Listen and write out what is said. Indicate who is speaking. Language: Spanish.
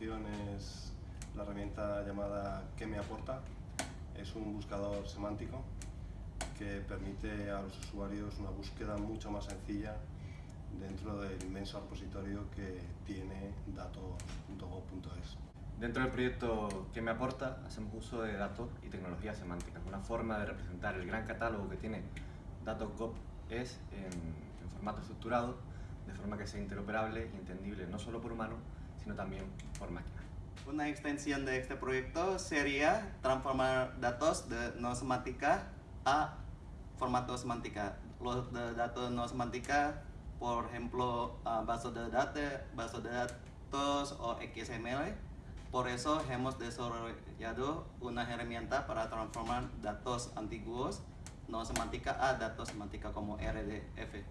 Speaker 1: es la herramienta llamada ¿Qué me aporta? Es un buscador semántico que permite a los usuarios una búsqueda mucho más sencilla dentro del inmenso repositorio que tiene datos.gov.es.
Speaker 2: Dentro del proyecto ¿Qué me aporta? hacemos uso de datos y tecnologías semánticas, una forma de representar el gran catálogo que tiene datos.gov.es en, en formato estructurado de forma que sea interoperable y entendible no solo por humanos, sino también por máquina.
Speaker 3: Una extensión de este proyecto sería transformar datos de no semántica a formato semántica. Los de datos no semántica, por ejemplo, uh, base de datos, base de datos o XML. Por eso hemos desarrollado una herramienta para transformar datos antiguos no semántica a datos semántica como RDF.